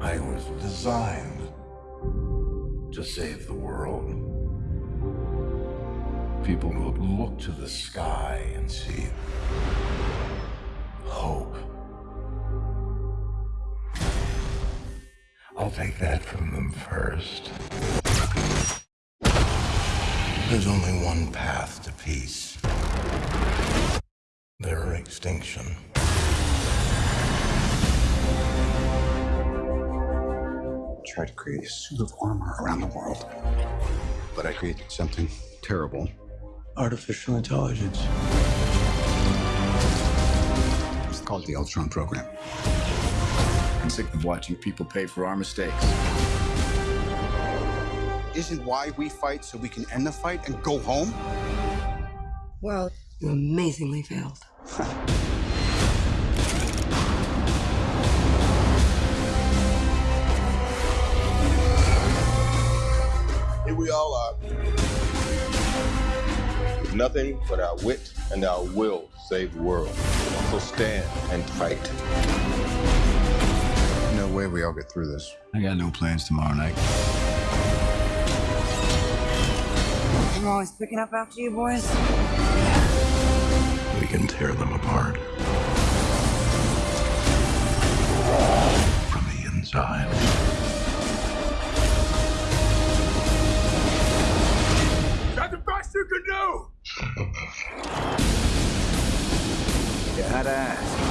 I was designed to save the world. People will look to the sky and see hope. I'll take that from them first. There's only one path to peace. Their extinction. Tried to create a suit of armor around the world. But I created something terrible. Artificial intelligence. It's called the Ultron program. I'm sick of watching people pay for our mistakes. Isn't why we fight so we can end the fight and go home? Well, you amazingly failed. we all are. With nothing but our wit and our will to save the world. So stand and fight. No way we all get through this. I got no plans tomorrow night. I'm always picking up after you boys. We can tear them apart. From the inside. You can do! You had to ask.